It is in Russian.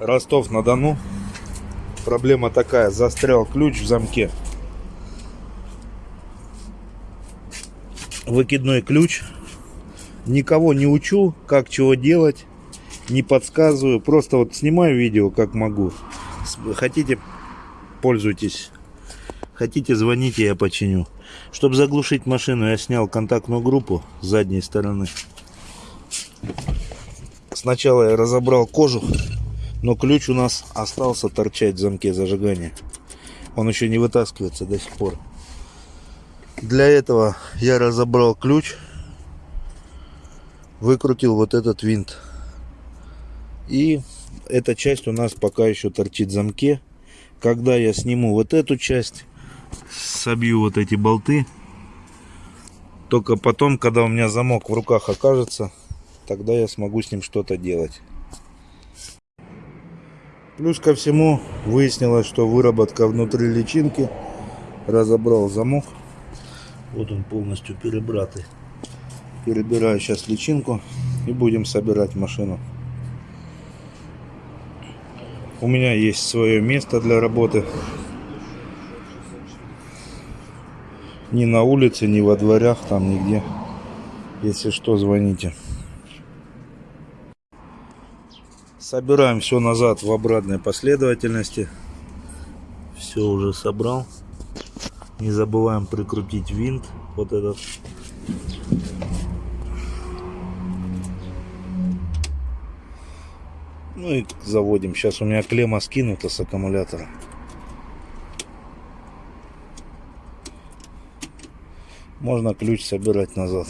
Ростов-на-Дону. Проблема такая, застрял ключ в замке. Выкидной ключ. Никого не учу, как чего делать. Не подсказываю. Просто вот снимаю видео, как могу. Хотите, пользуйтесь. Хотите, звоните, я починю. Чтобы заглушить машину, я снял контактную группу с задней стороны. Сначала я разобрал кожух, но ключ у нас остался торчать в замке зажигания. Он еще не вытаскивается до сих пор. Для этого я разобрал ключ, выкрутил вот этот винт. И эта часть у нас пока еще торчит в замке. Когда я сниму вот эту часть, собью вот эти болты, только потом, когда у меня замок в руках окажется, тогда я смогу с ним что-то делать. Плюс ко всему выяснилось, что выработка внутри личинки. Разобрал замок. Вот он полностью перебратый. Перебираю сейчас личинку и будем собирать машину. У меня есть свое место для работы. Ни на улице, ни во дворях, там нигде. Если что, звоните. Собираем все назад в обратной последовательности. Все уже собрал. Не забываем прикрутить винт. Вот этот. Ну и заводим. Сейчас у меня клемма скинута с аккумулятора. Можно ключ собирать назад.